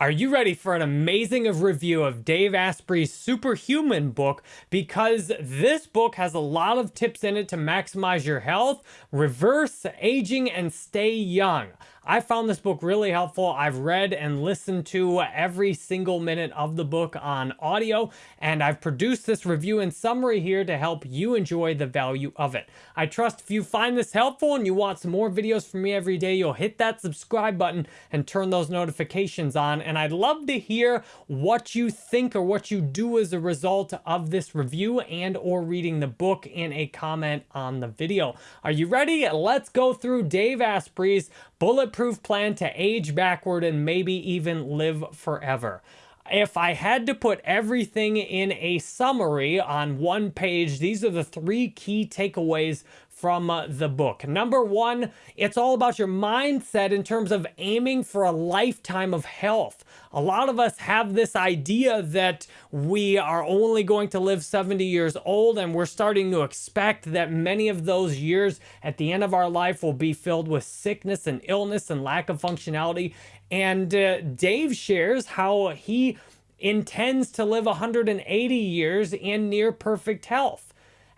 Are you ready for an amazing review of Dave Asprey's Superhuman book? Because this book has a lot of tips in it to maximize your health, reverse aging, and stay young. I found this book really helpful. I've read and listened to every single minute of the book on audio, and I've produced this review and summary here to help you enjoy the value of it. I trust if you find this helpful and you want some more videos from me every day, you'll hit that subscribe button and turn those notifications on. And I'd love to hear what you think or what you do as a result of this review and or reading the book in a comment on the video. Are you ready? Let's go through Dave Asprey's bulletproof plan to age backward and maybe even live forever. If I had to put everything in a summary on one page, these are the three key takeaways from uh, the book. Number one, it's all about your mindset in terms of aiming for a lifetime of health. A lot of us have this idea that we are only going to live 70 years old, and we're starting to expect that many of those years at the end of our life will be filled with sickness and illness and lack of functionality. And uh, Dave shares how he intends to live 180 years in near perfect health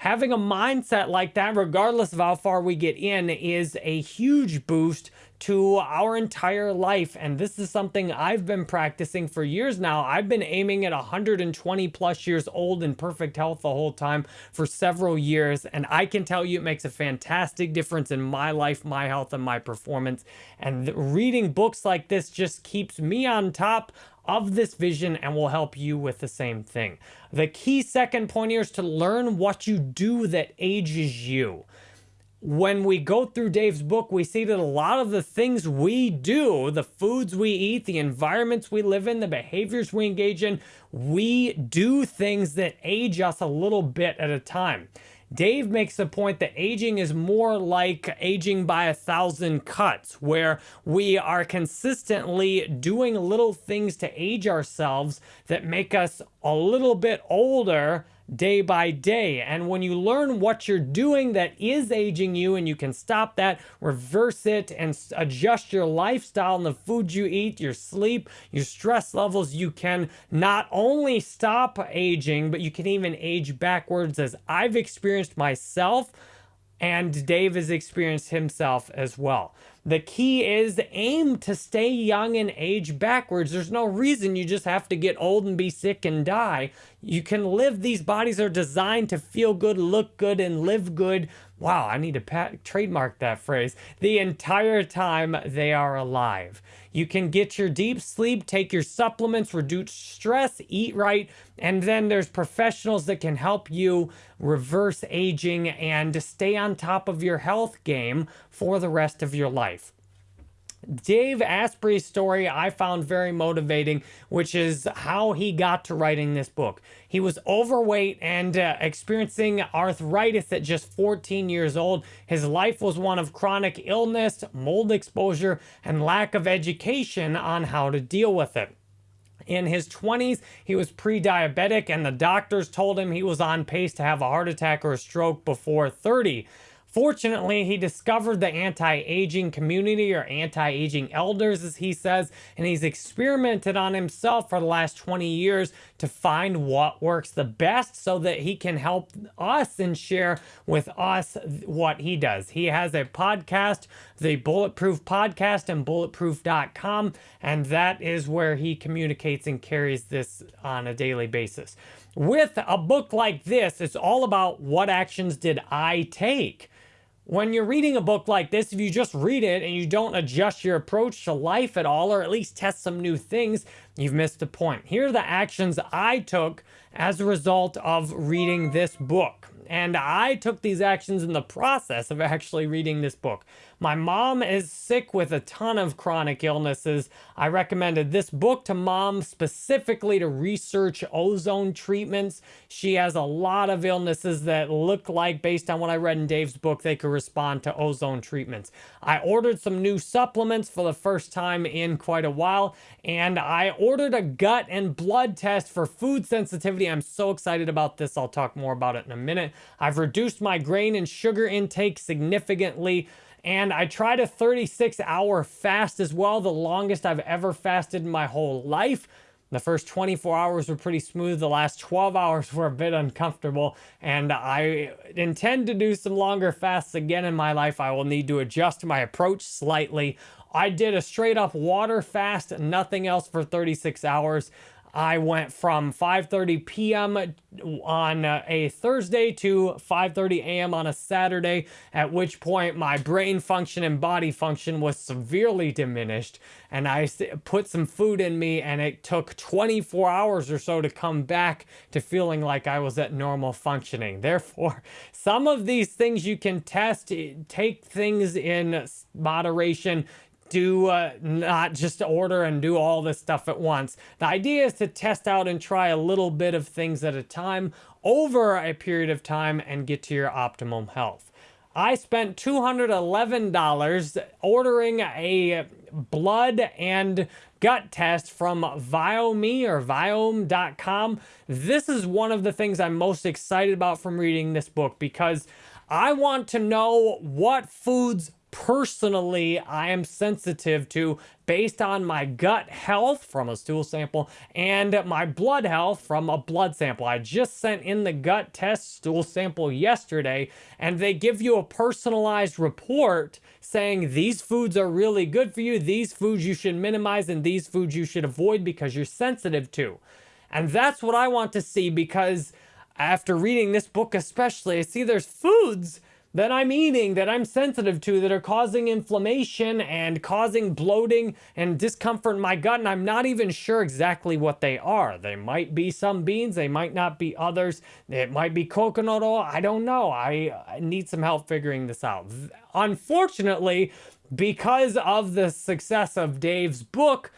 having a mindset like that, regardless of how far we get in, is a huge boost to our entire life. And this is something I've been practicing for years now. I've been aiming at 120 plus years old in perfect health the whole time for several years. And I can tell you it makes a fantastic difference in my life, my health, and my performance. And reading books like this just keeps me on top of this vision and will help you with the same thing. The key second point here is to learn what you do that ages you. When we go through Dave's book, we see that a lot of the things we do, the foods we eat, the environments we live in, the behaviors we engage in, we do things that age us a little bit at a time. Dave makes the point that aging is more like aging by a thousand cuts, where we are consistently doing little things to age ourselves that make us a little bit older day by day. And when you learn what you're doing that is aging you and you can stop that, reverse it, and adjust your lifestyle and the food you eat, your sleep, your stress levels, you can not only stop aging, but you can even age backwards as I've experienced myself and Dave has experienced himself as well. The key is aim to stay young and age backwards. There's no reason you just have to get old and be sick and die. You can live, these bodies are designed to feel good, look good, and live good. Wow, I need to trademark that phrase. The entire time they are alive. You can get your deep sleep, take your supplements, reduce stress, eat right, and then there's professionals that can help you reverse aging and stay on top of your health game for the rest of your life. Dave Asprey's story I found very motivating, which is how he got to writing this book. He was overweight and uh, experiencing arthritis at just 14 years old. His life was one of chronic illness, mold exposure, and lack of education on how to deal with it. In his 20s, he was pre-diabetic and the doctors told him he was on pace to have a heart attack or a stroke before 30. Fortunately, he discovered the anti-aging community or anti-aging elders, as he says, and he's experimented on himself for the last 20 years to find what works the best so that he can help us and share with us what he does. He has a podcast, the Bulletproof Podcast and bulletproof.com, and that is where he communicates and carries this on a daily basis. With a book like this, it's all about what actions did I take? When you're reading a book like this, if you just read it and you don't adjust your approach to life at all, or at least test some new things, you've missed the point. Here are the actions I took as a result of reading this book. And I took these actions in the process of actually reading this book. My mom is sick with a ton of chronic illnesses. I recommended this book to mom specifically to research ozone treatments. She has a lot of illnesses that look like, based on what I read in Dave's book, they could respond to ozone treatments. I ordered some new supplements for the first time in quite a while, and I ordered a gut and blood test for food sensitivity. I'm so excited about this. I'll talk more about it in a minute. I've reduced my grain and sugar intake significantly And I tried a 36 hour fast as well, the longest I've ever fasted in my whole life. The first 24 hours were pretty smooth. The last 12 hours were a bit uncomfortable. And I intend to do some longer fasts again in my life. I will need to adjust my approach slightly. I did a straight up water fast, nothing else for 36 hours. I went from 5:30 p.m. on a Thursday to 5:30 a.m. on a Saturday, at which point my brain function and body function was severely diminished, and I put some food in me and it took 24 hours or so to come back to feeling like I was at normal functioning. Therefore, some of these things you can test, take things in moderation, do uh, not just order and do all this stuff at once. The idea is to test out and try a little bit of things at a time over a period of time and get to your optimum health. I spent $211 ordering a blood and gut test from Viome or Viome.com. This is one of the things I'm most excited about from reading this book because I want to know what foods personally I am sensitive to based on my gut health from a stool sample and my blood health from a blood sample. I just sent in the gut test stool sample yesterday and they give you a personalized report saying these foods are really good for you, these foods you should minimize, and these foods you should avoid because you're sensitive to. And that's what I want to see because after reading this book especially, I see there's foods that I'm eating, that I'm sensitive to, that are causing inflammation and causing bloating and discomfort in my gut, and I'm not even sure exactly what they are. They might be some beans, they might not be others. It might be coconut oil. I don't know. I, need some help figuring this out. Unfortunately, because of the success of Dave's book,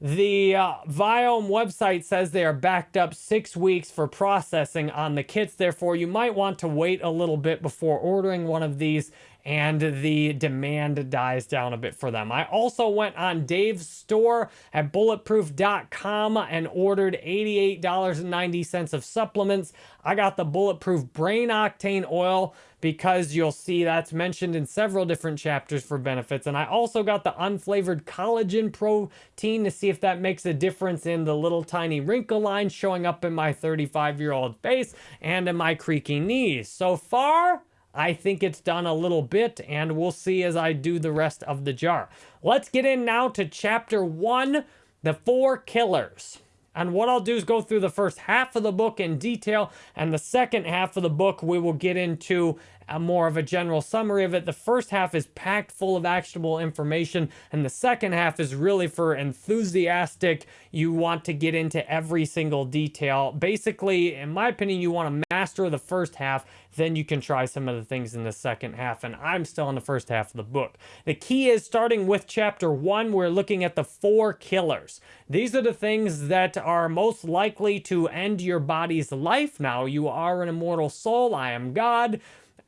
the uh, Viome website says they are backed up six weeks for processing on the kits. Therefore, you might want to wait a little bit before ordering one of these and the demand dies down a bit for them. I also went on Dave's store at bulletproof.com and ordered $88.90 of supplements. I got the Bulletproof Brain Octane Oil because you'll see that's mentioned in several different chapters for benefits. And I also got the unflavored collagen protein to see if that makes a difference in the little tiny wrinkle lines showing up in my 35 year old face and in my creaky knees. So far, I think it's done a little bit and we'll see as I do the rest of the jar. Let's get in now to chapter one, the four killers. And what I'll do is go through the first half of the book in detail, and the second half of the book we will get into a more of a general summary of it. The first half is packed full of actionable information, and the second half is really for enthusiastic. You want to get into every single detail. Basically, in my opinion, you want to master the first half then you can try some of the things in the second half. And I'm still in the first half of the book. The key is starting with chapter one, we're looking at the four killers. These are the things that are most likely to end your body's life. Now, you are an immortal soul. I am God.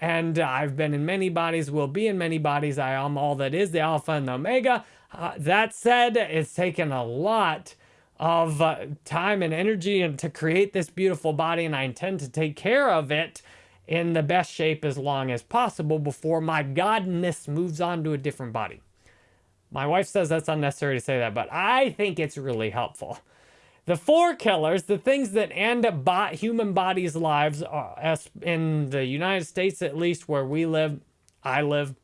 And I've been in many bodies, will be in many bodies. I am all that is, the Alpha and the Omega. Uh, that said, it's taken a lot of uh, time and energy and to create this beautiful body, and I intend to take care of it in the best shape as long as possible before my godness moves on to a different body. My wife says that's unnecessary to say that, but I think it's really helpful. The four killers, the things that end bo human bodies' lives, uh, in the United States at least, where we live, I live,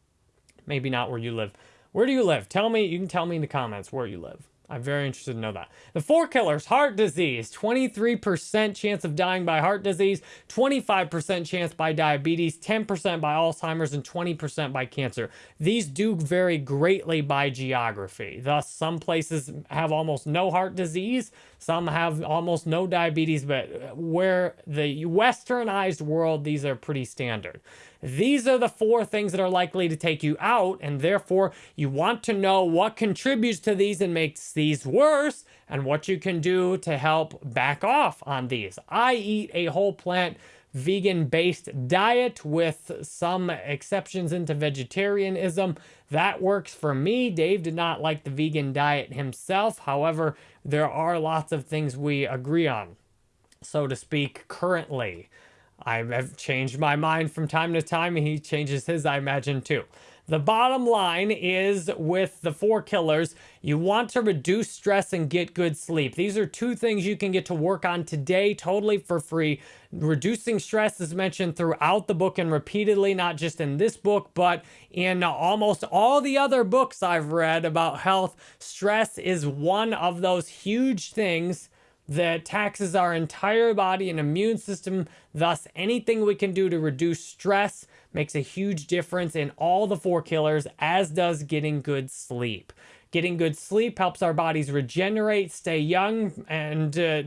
maybe not where you live. Where do you live? Tell me, you can tell me in the comments where you live. I'm very interested to know that. The four killers, heart disease, 23% chance of dying by heart disease, 25% chance by diabetes, 10% by Alzheimer's, and 20% by cancer. These do vary greatly by geography. Thus, some places have almost no heart disease, some have almost no diabetes, but where the westernized world, these are pretty standard. These are the four things that are likely to take you out, and therefore you want to know what contributes to these and makes these worse, and what you can do to help back off on these. I eat a whole plant vegan-based diet with some exceptions into vegetarianism. That works for me. Dave did not like the vegan diet himself. However, there are lots of things we agree on, so to speak, currently. I've changed my mind from time to time, he changes his, I imagine, too. The bottom line is with the four killers, you want to reduce stress and get good sleep. These are two things you can get to work on today totally for free. Reducing stress is mentioned throughout the book and repeatedly, not just in this book, but in almost all the other books I've read about health. Stress is one of those huge things that taxes our entire body and immune system. Thus, anything we can do to reduce stress makes a huge difference in all the four killers, as does getting good sleep. Getting good sleep helps our bodies regenerate, stay young, and uh,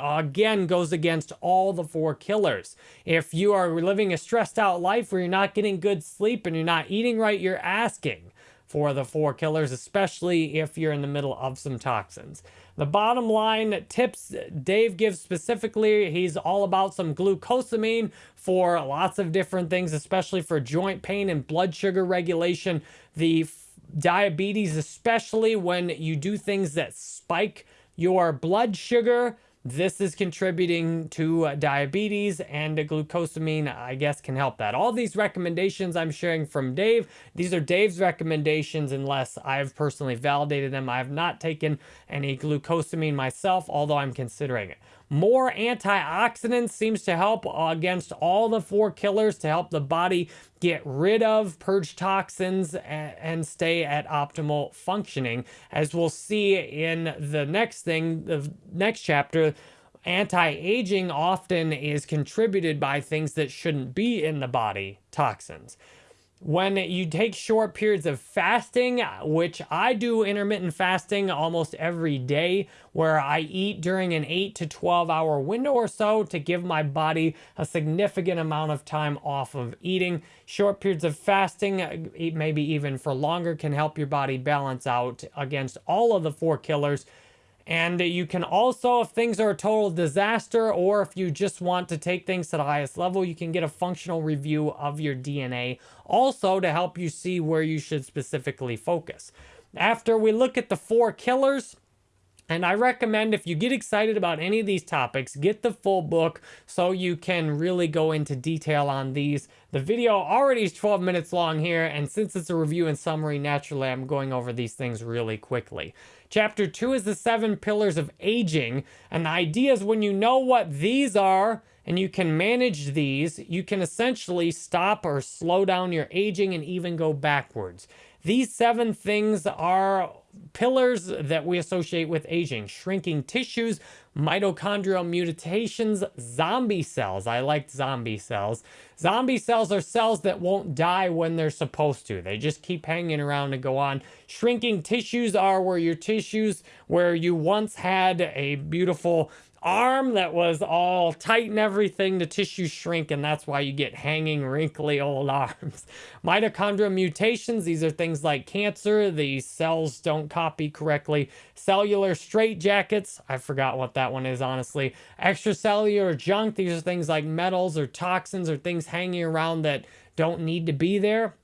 again goes against all the four killers. If you are living a stressed out life where you're not getting good sleep and you're not eating right, you're asking for the four killers, especially if you're in the middle of some toxins. The bottom line tips Dave gives specifically, he's all about some glucosamine for lots of different things, especially for joint pain and blood sugar regulation. The diabetes, especially when you do things that spike your blood sugar, this is contributing to uh, diabetes and glucosamine, I guess, can help that. All these recommendations I'm sharing from Dave, these are Dave's recommendations unless I've personally validated them. I have not taken any glucosamine myself, although I'm considering it. More antioxidants seems to help against all the four killers to help the body get rid of, purge toxins, and stay at optimal functioning. As we'll see in the next thing, the next chapter, anti-aging often is contributed by things that shouldn't be in the body, toxins when you take short periods of fasting, which I do intermittent fasting almost every day, where I eat during an 8 to 12 hour window or so to give my body a significant amount of time off of eating. Short periods of fasting, maybe even for longer, can help your body balance out against all of the four killers and you can also, if things are a total disaster or if you just want to take things to the highest level, you can get a functional review of your DNA also to help you see where you should specifically focus. After we look at the four killers, and I recommend if you get excited about any of these topics, get the full book so you can really go into detail on these. The video already is 12 minutes long here, and since it's a review and summary, naturally I'm going over these things really quickly. Chapter 2 is the seven pillars of aging, and the idea is when you know what these are and you can manage these, you can essentially stop or slow down your aging and even go backwards. These seven things are pillars that we associate with aging. Shrinking tissues, mitochondrial mutations, zombie cells. I like zombie cells. Zombie cells are cells that won't die when they're supposed to. They just keep hanging around and go on. Shrinking tissues are where your tissues, where you once had a beautiful arm that was all tight and everything, the tissue shrink, and that's why you get hanging, wrinkly old arms. Mitochondrial mutations, these are things like cancer, the cells don't copy correctly. Cellular straitjackets, I forgot what that one is, honestly. Extracellular junk, these are things like metals or toxins or things hanging around that don't need to be there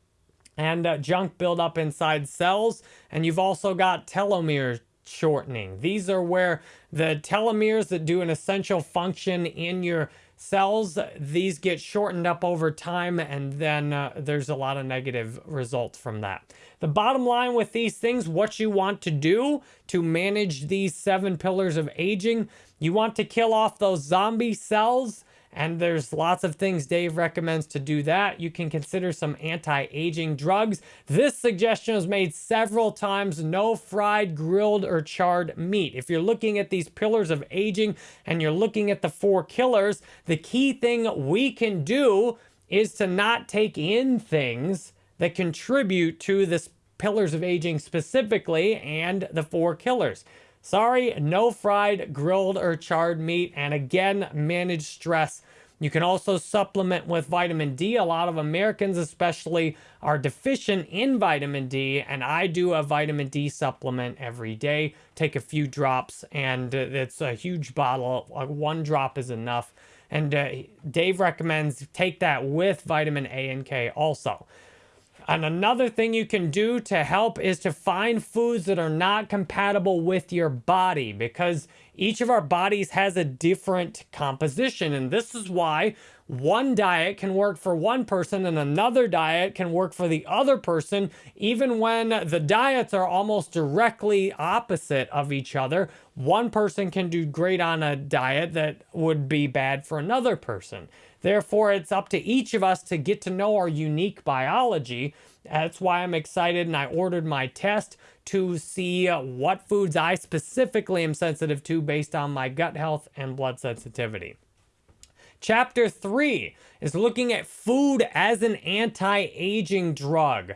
and uh, junk buildup inside cells. And you've also got telomere shortening. These are where the telomeres that do an essential function in your cells, these get shortened up over time and then uh, there's a lot of negative results from that. The bottom line with these things, what you want to do to manage these seven pillars of aging, you want to kill off those zombie cells and there's lots of things Dave recommends to do that. You can consider some anti-aging drugs. This suggestion was made several times. No fried, grilled, or charred meat. If you're looking at these pillars of aging and you're looking at the four killers, the key thing we can do is to not take in things that contribute to this pillars of aging specifically and the four killers. Sorry, no fried, grilled, or charred meat. And again, manage stress. You can also supplement with vitamin D. A lot of Americans especially are deficient in vitamin D, and I do a vitamin D supplement every day. Take a few drops, and it's a huge bottle. One drop is enough. And uh, Dave recommends take that with vitamin A and K also. And another thing you can do to help is to find foods that are not compatible with your body because each of our bodies has a different composition. And this is why one diet can work for one person and another diet can work for the other person, even when the diets are almost directly opposite of each other. One person can do great on a diet that would be bad for another person. Therefore, it's up to each of us to get to know our unique biology. That's why I'm excited and I ordered my test to see what foods I specifically am sensitive to based on my gut health and blood sensitivity. Chapter 3 is looking at food as an anti-aging drug.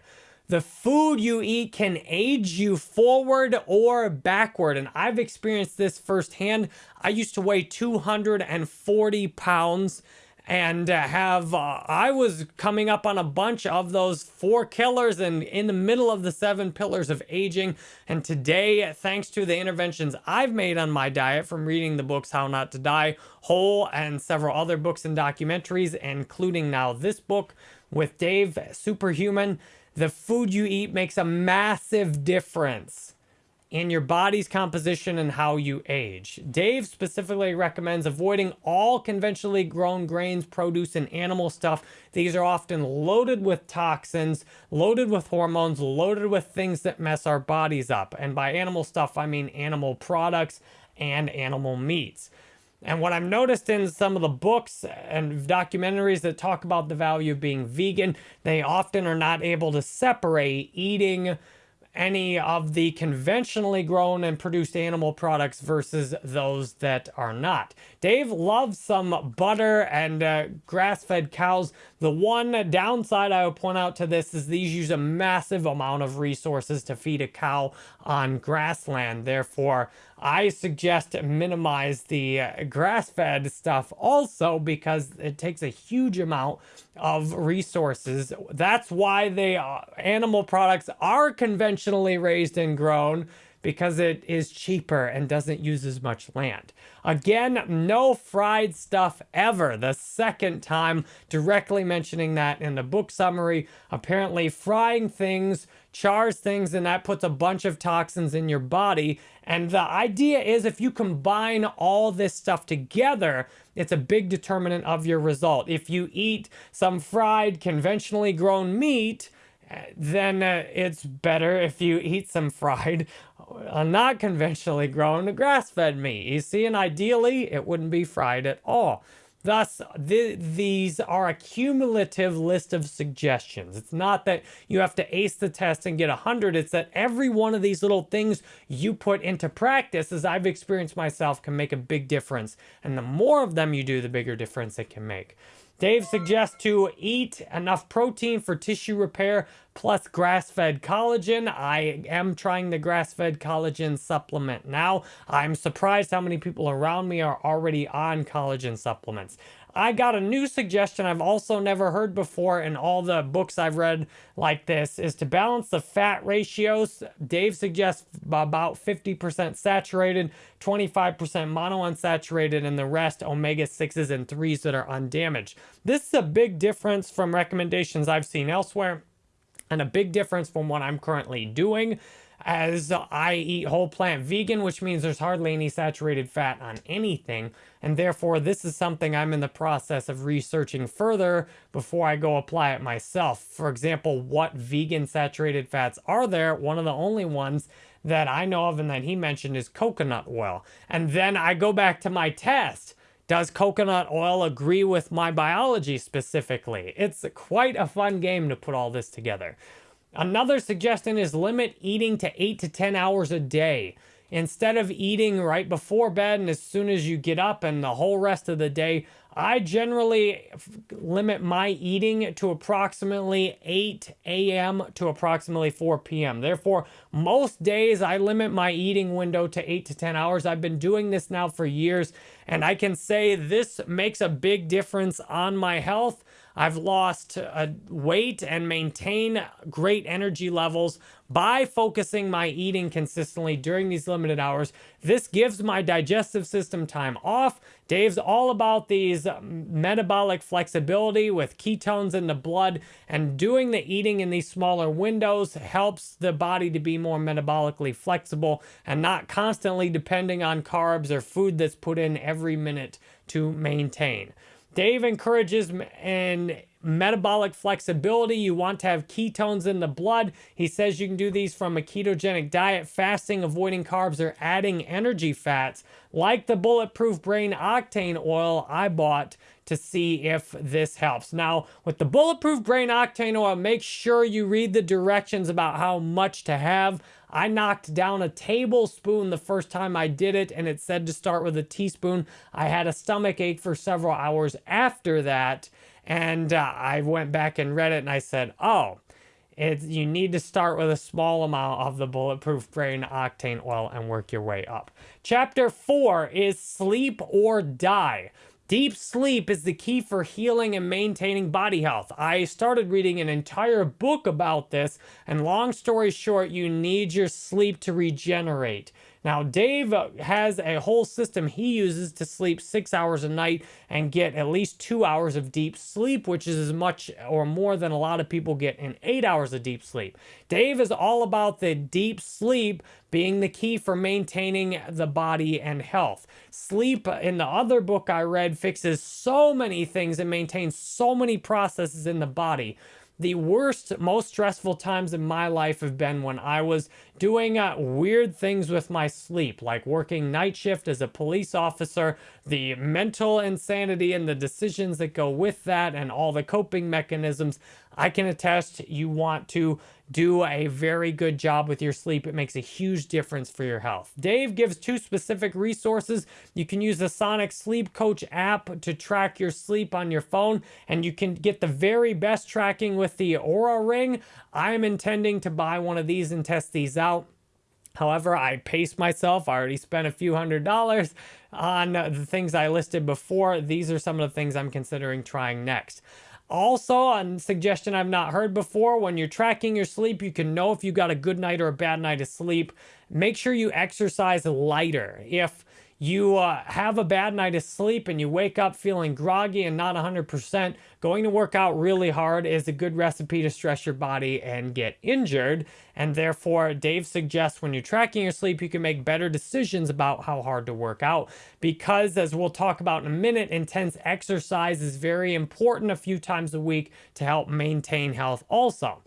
The food you eat can age you forward or backward. And I've experienced this firsthand. I used to weigh 240 pounds and uh, have uh, I was coming up on a bunch of those four killers and in the middle of the seven pillars of aging. And today thanks to the interventions I've made on my diet from reading the books How Not to Die Whole and several other books and documentaries including now this book with Dave Superhuman the food you eat makes a massive difference in your body's composition and how you age. Dave specifically recommends avoiding all conventionally grown grains, produce, and animal stuff. These are often loaded with toxins, loaded with hormones, loaded with things that mess our bodies up. And by animal stuff, I mean animal products and animal meats. And what I've noticed in some of the books and documentaries that talk about the value of being vegan, they often are not able to separate eating any of the conventionally grown and produced animal products versus those that are not. Dave loves some butter and uh, grass-fed cows. The one downside I would point out to this is these use a massive amount of resources to feed a cow on grassland. Therefore, I suggest minimize the uh, grass-fed stuff also because it takes a huge amount of resources. That's why the uh, animal products are conventionally raised and grown because it is cheaper and doesn't use as much land. Again, no fried stuff ever. The second time directly mentioning that in the book summary. Apparently frying things chars things and that puts a bunch of toxins in your body. And the idea is if you combine all this stuff together, it's a big determinant of your result. If you eat some fried, conventionally grown meat, then uh, it's better if you eat some fried, uh, not conventionally grown grass-fed meat. You see, and ideally, it wouldn't be fried at all. Thus, th these are a cumulative list of suggestions. It's not that you have to ace the test and get 100. It's that every one of these little things you put into practice, as I've experienced myself, can make a big difference. And the more of them you do, the bigger difference it can make. Dave suggests to eat enough protein for tissue repair plus grass-fed collagen. I am trying the grass-fed collagen supplement now. I'm surprised how many people around me are already on collagen supplements. I got a new suggestion I've also never heard before in all the books I've read like this is to balance the fat ratios. Dave suggests about 50% saturated, 25% monounsaturated, and the rest omega-6s and 3s that are undamaged. This is a big difference from recommendations I've seen elsewhere and a big difference from what I'm currently doing as I eat whole plant vegan, which means there's hardly any saturated fat on anything. And therefore, this is something I'm in the process of researching further before I go apply it myself. For example, what vegan saturated fats are there? One of the only ones that I know of and that he mentioned is coconut oil. And then I go back to my test. Does coconut oil agree with my biology specifically? It's quite a fun game to put all this together. Another suggestion is limit eating to 8 to 10 hours a day. Instead of eating right before bed and as soon as you get up and the whole rest of the day, I generally limit my eating to approximately 8 a.m. to approximately 4 p.m. Therefore, most days I limit my eating window to 8 to 10 hours. I've been doing this now for years, and I can say this makes a big difference on my health I've lost uh, weight and maintain great energy levels by focusing my eating consistently during these limited hours. This gives my digestive system time off. Dave's all about these metabolic flexibility with ketones in the blood and doing the eating in these smaller windows helps the body to be more metabolically flexible and not constantly depending on carbs or food that's put in every minute to maintain. Dave encourages and metabolic flexibility. You want to have ketones in the blood. He says you can do these from a ketogenic diet, fasting, avoiding carbs, or adding energy fats, like the Bulletproof Brain Octane oil I bought to see if this helps. Now, with the Bulletproof Brain Octane oil, make sure you read the directions about how much to have. I knocked down a tablespoon the first time I did it, and it said to start with a teaspoon. I had a stomach ache for several hours after that. And uh, I went back and read it and I said, oh, it's, you need to start with a small amount of the Bulletproof Brain Octane Oil and work your way up. Chapter 4 is Sleep or Die. Deep sleep is the key for healing and maintaining body health. I started reading an entire book about this, and long story short, you need your sleep to regenerate. Now, Dave uh, has a whole system he uses to sleep six hours a night and get at least two hours of deep sleep, which is as much or more than a lot of people get in eight hours of deep sleep. Dave is all about the deep sleep being the key for maintaining the body and health. Sleep, in the other book I read, fixes so many things and maintains so many processes in the body the worst, most stressful times in my life have been when I was doing uh, weird things with my sleep, like working night shift as a police officer, the mental insanity and the decisions that go with that, and all the coping mechanisms. I can attest you want to do a very good job with your sleep. It makes a huge difference for your health. Dave gives two specific resources. You can use the Sonic Sleep Coach app to track your sleep on your phone, and you can get the very best tracking with the Oura Ring. I'm intending to buy one of these and test these out. However, I paced myself. I already spent a few hundred dollars on the things I listed before. These are some of the things I'm considering trying next. Also, a suggestion I've not heard before, when you're tracking your sleep, you can know if you got a good night or a bad night of sleep. Make sure you exercise lighter. If you uh, have a bad night of sleep and you wake up feeling groggy and not 100%, going to work out really hard is a good recipe to stress your body and get injured. And therefore, Dave suggests when you're tracking your sleep, you can make better decisions about how hard to work out. Because, as we'll talk about in a minute, intense exercise is very important a few times a week to help maintain health also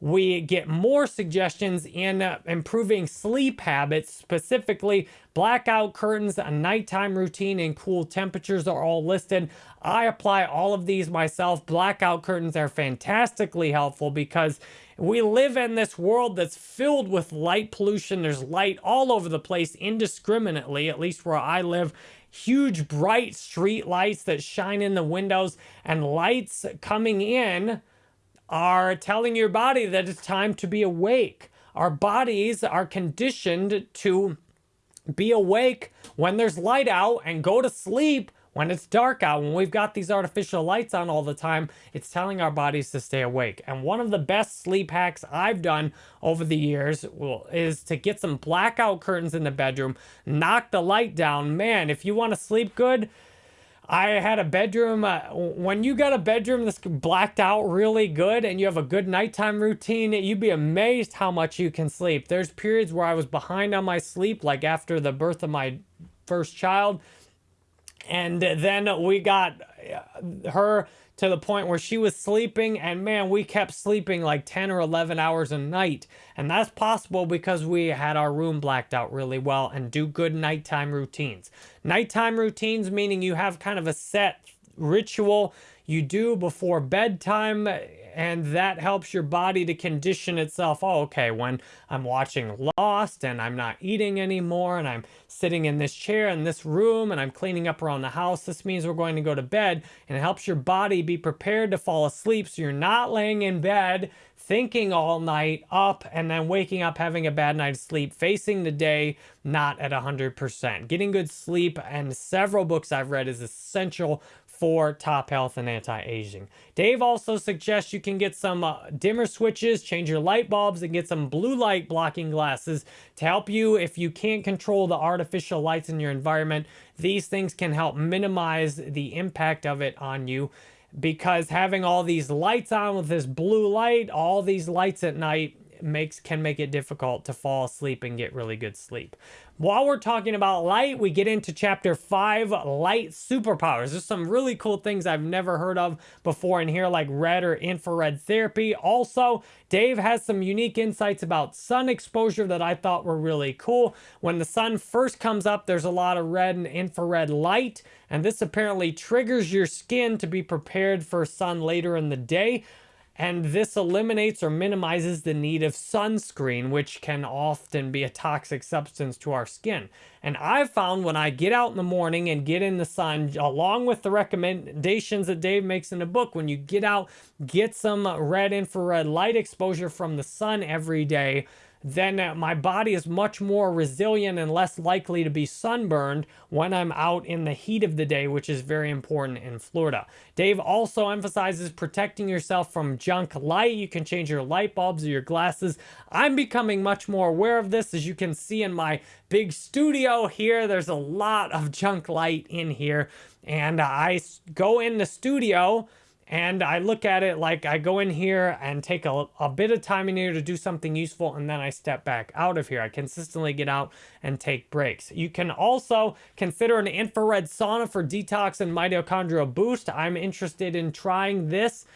we get more suggestions in uh, improving sleep habits, specifically blackout curtains, a nighttime routine, and cool temperatures are all listed. I apply all of these myself. Blackout curtains are fantastically helpful because we live in this world that's filled with light pollution. There's light all over the place indiscriminately, at least where I live huge bright street lights that shine in the windows and lights coming in are telling your body that it's time to be awake. Our bodies are conditioned to be awake when there's light out and go to sleep when it's dark out. When we've got these artificial lights on all the time, it's telling our bodies to stay awake. And one of the best sleep hacks I've done over the years is to get some blackout curtains in the bedroom, knock the light down. Man, if you want to sleep good, I had a bedroom. Uh, when you got a bedroom that's blacked out really good and you have a good nighttime routine, you'd be amazed how much you can sleep. There's periods where I was behind on my sleep, like after the birth of my first child. And then we got her to the point where she was sleeping and man, we kept sleeping like 10 or 11 hours a night. And that's possible because we had our room blacked out really well and do good nighttime routines. Nighttime routines meaning you have kind of a set ritual you do before bedtime and that helps your body to condition itself. Oh, okay, when I'm watching Lost and I'm not eating anymore and I'm sitting in this chair in this room and I'm cleaning up around the house, this means we're going to go to bed and it helps your body be prepared to fall asleep so you're not laying in bed thinking all night up and then waking up having a bad night's sleep, facing the day not at 100%. Getting good sleep and several books I've read is essential for top health and anti-aging. Dave also suggests you can get some uh, dimmer switches, change your light bulbs, and get some blue light blocking glasses to help you if you can't control the artificial lights in your environment. These things can help minimize the impact of it on you because having all these lights on with this blue light, all these lights at night, makes can make it difficult to fall asleep and get really good sleep. While we're talking about light, we get into chapter five, light superpowers. There's some really cool things I've never heard of before in here, like red or infrared therapy. Also, Dave has some unique insights about sun exposure that I thought were really cool. When the sun first comes up, there's a lot of red and infrared light, and this apparently triggers your skin to be prepared for sun later in the day and this eliminates or minimizes the need of sunscreen, which can often be a toxic substance to our skin. And I've found when I get out in the morning and get in the sun, along with the recommendations that Dave makes in the book, when you get out, get some red infrared light exposure from the sun every day, then uh, my body is much more resilient and less likely to be sunburned when I'm out in the heat of the day, which is very important in Florida. Dave also emphasizes protecting yourself from junk light. You can change your light bulbs or your glasses. I'm becoming much more aware of this. As you can see in my big studio here, there's a lot of junk light in here. And I go in the studio and I look at it like I go in here and take a, a bit of time in here to do something useful and then I step back out of here. I consistently get out and take breaks. You can also consider an infrared sauna for detox and mitochondrial boost. I'm interested in trying this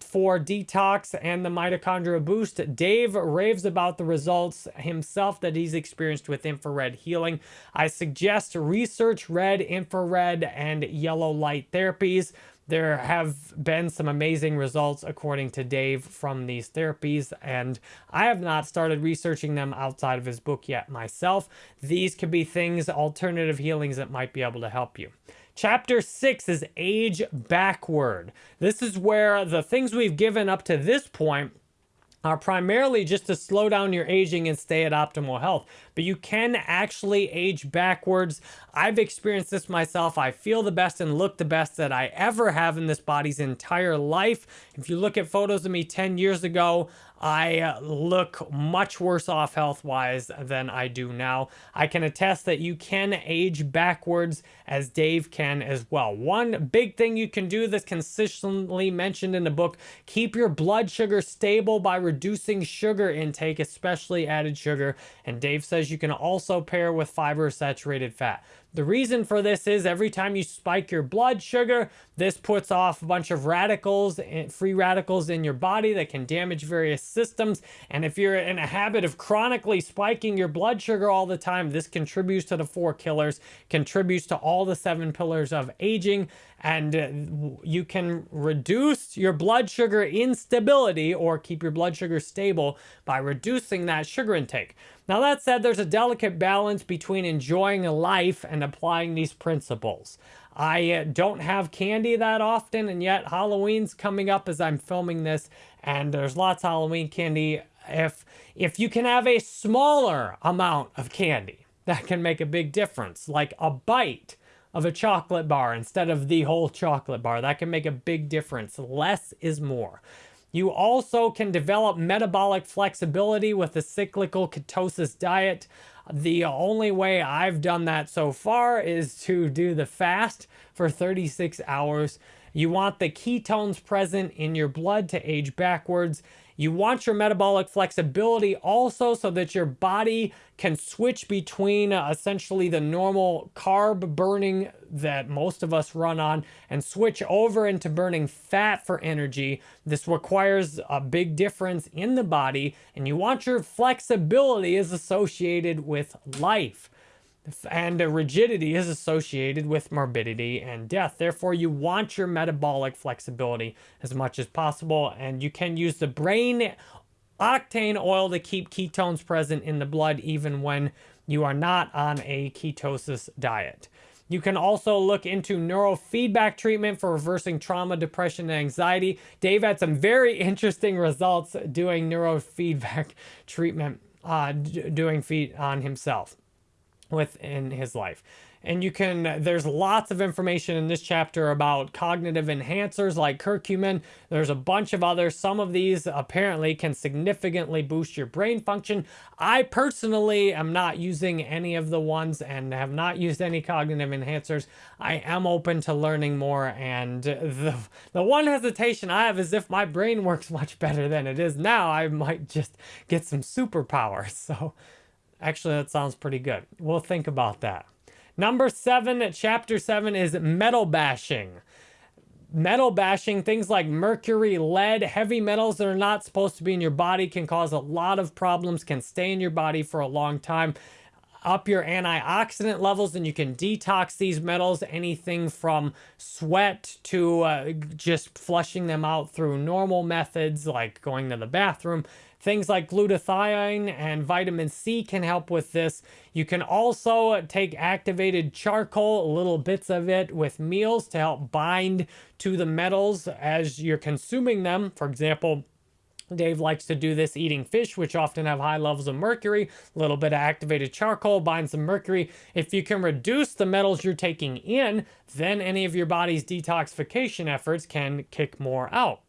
for detox and the mitochondrial boost. Dave raves about the results himself that he's experienced with infrared healing. I suggest research red, infrared, and yellow light therapies. There have been some amazing results, according to Dave, from these therapies, and I have not started researching them outside of his book yet myself. These could be things, alternative healings that might be able to help you. Chapter 6 is Age Backward. This is where the things we've given up to this point are primarily just to slow down your aging and stay at optimal health. But you can actually age backwards. I've experienced this myself. I feel the best and look the best that I ever have in this body's entire life. If you look at photos of me 10 years ago, I uh, look much worse off health-wise than I do now. I can attest that you can age backwards as Dave can as well. One big thing you can do that's consistently mentioned in the book, keep your blood sugar stable by reducing sugar intake, especially added sugar. And Dave says you can also pair with fiber saturated fat. The reason for this is every time you spike your blood sugar, this puts off a bunch of radicals, eh, free radicals in your body that can damage various systems. And if you're in a habit of chronically spiking your blood sugar all the time, this contributes to the four killers, contributes to all the seven pillars of aging, and uh, you can reduce your blood sugar instability or keep your blood sugar stable by reducing that sugar intake. Now that said, there's a delicate balance between enjoying a life and applying these principles. I uh, don't have candy that often, and yet Halloween's coming up as I'm filming this, and there's lots of Halloween candy. If, if you can have a smaller amount of candy, that can make a big difference, like a bite of a chocolate bar instead of the whole chocolate bar. That can make a big difference. Less is more. You also can develop metabolic flexibility with a cyclical ketosis diet. The only way I've done that so far is to do the fast for 36 hours. You want the ketones present in your blood to age backwards. You want your metabolic flexibility also so that your body can switch between uh, essentially the normal carb burning that most of us run on and switch over into burning fat for energy. This requires a big difference in the body and you want your flexibility is associated with life and rigidity is associated with morbidity and death. Therefore, you want your metabolic flexibility as much as possible, and you can use the brain octane oil to keep ketones present in the blood even when you are not on a ketosis diet. You can also look into neurofeedback treatment for reversing trauma, depression, and anxiety. Dave had some very interesting results doing neurofeedback treatment, uh, doing feet on himself. Within his life. And you can there's lots of information in this chapter about cognitive enhancers like curcumin. There's a bunch of others. Some of these apparently can significantly boost your brain function. I personally am not using any of the ones and have not used any cognitive enhancers. I am open to learning more and the the one hesitation i have is if my brain works much better than it is now i might just get some superpowers so actually that sounds pretty good we'll think about that Number seven, chapter seven is metal bashing. Metal bashing, things like mercury, lead, heavy metals that are not supposed to be in your body can cause a lot of problems, can stay in your body for a long time up your antioxidant levels and you can detox these metals anything from sweat to uh, just flushing them out through normal methods like going to the bathroom Things like glutathione and vitamin C can help with this. You can also take activated charcoal, little bits of it with meals to help bind to the metals as you're consuming them. For example, Dave likes to do this eating fish, which often have high levels of mercury. A little bit of activated charcoal binds the mercury. If you can reduce the metals you're taking in, then any of your body's detoxification efforts can kick more out.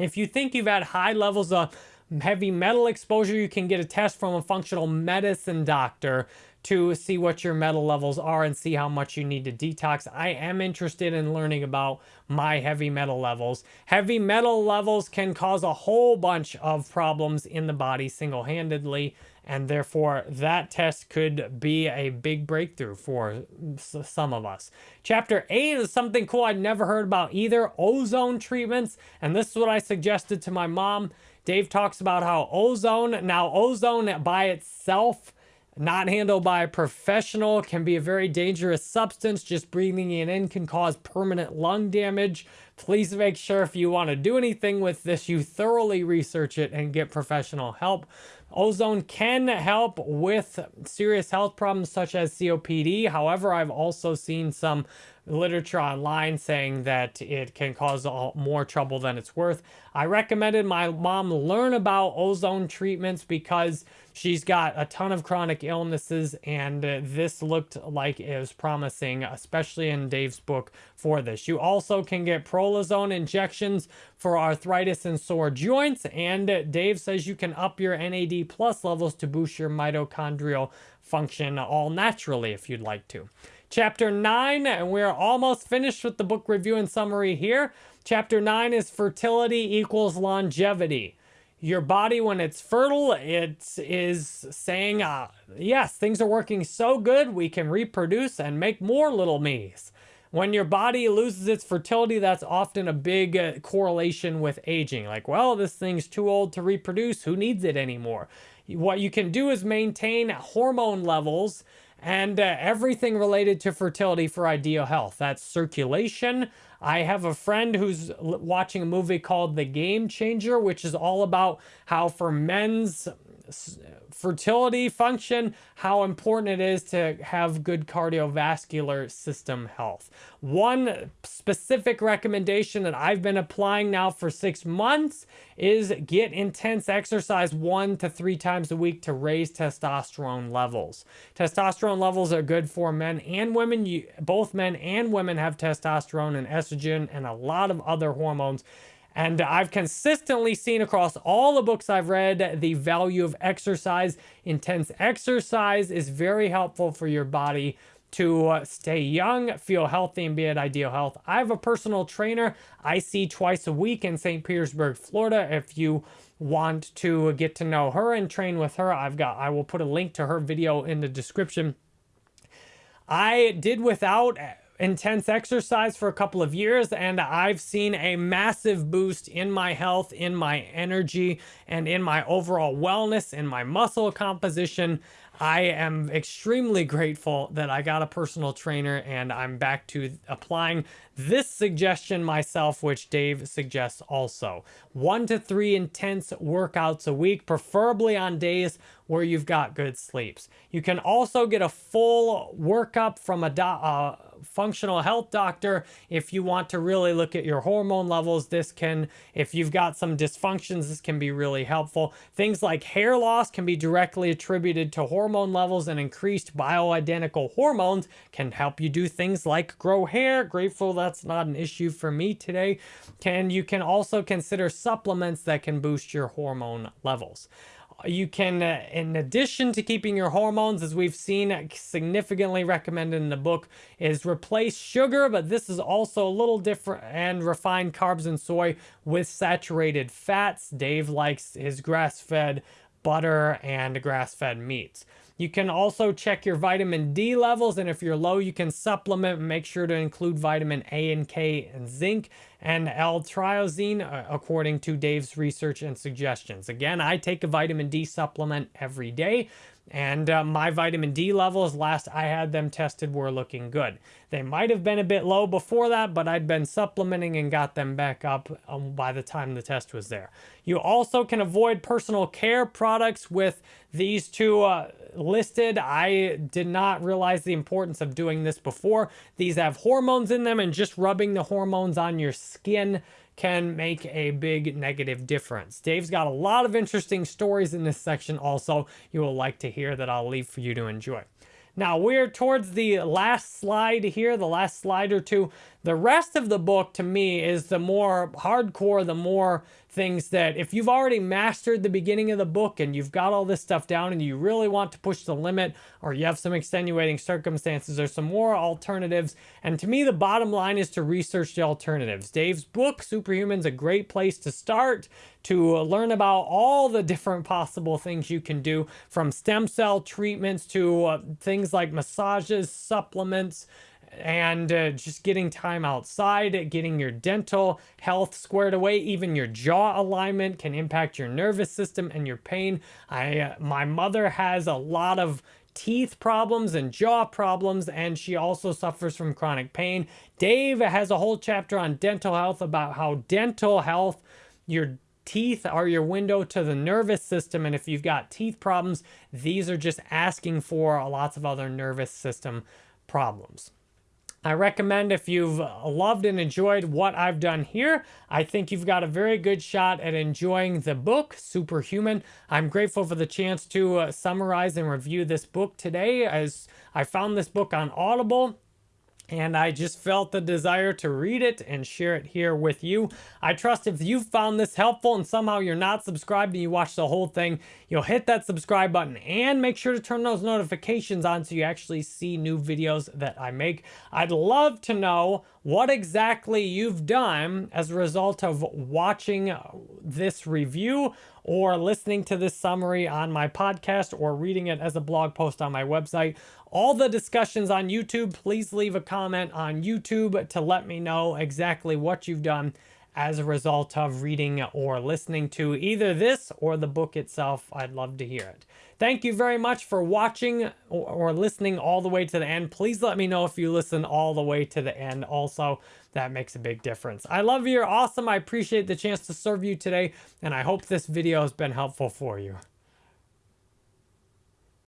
If you think you've had high levels of heavy metal exposure, you can get a test from a functional medicine doctor to see what your metal levels are and see how much you need to detox. I am interested in learning about my heavy metal levels. Heavy metal levels can cause a whole bunch of problems in the body single-handedly and therefore that test could be a big breakthrough for some of us. Chapter 8 is something cool I'd never heard about either, ozone treatments, and this is what I suggested to my mom. Dave talks about how ozone, now ozone by itself, not handled by a professional, can be a very dangerous substance. Just breathing it in can cause permanent lung damage. Please make sure if you want to do anything with this, you thoroughly research it and get professional help. Ozone can help with serious health problems such as COPD. However, I've also seen some literature online saying that it can cause more trouble than it's worth. I recommended my mom learn about ozone treatments because she's got a ton of chronic illnesses and uh, this looked like it was promising, especially in Dave's book for this. You also can get prolozone injections for arthritis and sore joints and uh, Dave says you can up your NAD plus levels to boost your mitochondrial function all naturally if you'd like to. Chapter 9, and we're almost finished with the book review and summary here. Chapter 9 is fertility equals longevity. Your body, when it's fertile, it is saying, uh, yes, things are working so good, we can reproduce and make more little me's. When your body loses its fertility, that's often a big uh, correlation with aging. Like, well, this thing's too old to reproduce. Who needs it anymore? What you can do is maintain hormone levels and uh, everything related to fertility for ideal health. That's circulation. I have a friend who's watching a movie called The Game Changer, which is all about how for men's fertility function, how important it is to have good cardiovascular system health. One specific recommendation that I've been applying now for six months is get intense exercise one to three times a week to raise testosterone levels. Testosterone levels are good for men and women. You, both men and women have testosterone and estrogen and a lot of other hormones. And I've consistently seen across all the books I've read the value of exercise. Intense exercise is very helpful for your body to uh, stay young, feel healthy, and be at ideal health. I have a personal trainer I see twice a week in St. Petersburg, Florida. If you want to get to know her and train with her, I've got I will put a link to her video in the description. I did without intense exercise for a couple of years and I've seen a massive boost in my health, in my energy, and in my overall wellness, in my muscle composition. I am extremely grateful that I got a personal trainer and I'm back to applying this suggestion myself, which Dave suggests also. One to three intense workouts a week, preferably on days where you've got good sleeps. You can also get a full workup from a uh, functional health doctor if you want to really look at your hormone levels. This can, if you've got some dysfunctions, this can be really helpful. Things like hair loss can be directly attributed to hormone levels and increased bioidentical hormones can help you do things like grow hair. Grateful that's not an issue for me today. Can You can also consider supplements that can boost your hormone levels you can, uh, in addition to keeping your hormones, as we've seen significantly recommended in the book, is replace sugar, but this is also a little different, and refined carbs and soy with saturated fats. Dave likes his grass-fed butter and grass-fed meats. You can also check your vitamin D levels, and if you're low, you can supplement. Make sure to include vitamin A and K and zinc and L-tyrosine, uh, according to Dave's research and suggestions. Again, I take a vitamin D supplement every day. And uh, my vitamin D levels, last I had them tested, were looking good. They might have been a bit low before that, but I'd been supplementing and got them back up um, by the time the test was there. You also can avoid personal care products with these two uh, listed. I did not realize the importance of doing this before. These have hormones in them and just rubbing the hormones on your skin can make a big negative difference. Dave's got a lot of interesting stories in this section also you will like to hear that I'll leave for you to enjoy. Now we're towards the last slide here, the last slide or two. The rest of the book to me is the more hardcore, the more things that if you've already mastered the beginning of the book and you've got all this stuff down and you really want to push the limit or you have some extenuating circumstances, there's some more alternatives. And to me, the bottom line is to research the alternatives. Dave's book, Superhuman's is a great place to start to learn about all the different possible things you can do from stem cell treatments to uh, things like massages, supplements, and uh, just getting time outside, getting your dental health squared away, even your jaw alignment can impact your nervous system and your pain. I, uh, my mother has a lot of teeth problems and jaw problems, and she also suffers from chronic pain. Dave has a whole chapter on dental health about how dental health, your teeth are your window to the nervous system, and if you've got teeth problems, these are just asking for lots of other nervous system problems. I recommend if you've loved and enjoyed what I've done here, I think you've got a very good shot at enjoying the book, Superhuman. I'm grateful for the chance to uh, summarize and review this book today as I found this book on Audible and I just felt the desire to read it and share it here with you. I trust if you found this helpful and somehow you're not subscribed and you watch the whole thing, you'll hit that subscribe button and make sure to turn those notifications on so you actually see new videos that I make. I'd love to know what exactly you've done as a result of watching this review or listening to this summary on my podcast or reading it as a blog post on my website. All the discussions on YouTube, please leave a comment on YouTube to let me know exactly what you've done as a result of reading or listening to either this or the book itself. I'd love to hear it. Thank you very much for watching or listening all the way to the end. Please let me know if you listen all the way to the end also. That makes a big difference. I love you. You're awesome. I appreciate the chance to serve you today, and I hope this video has been helpful for you.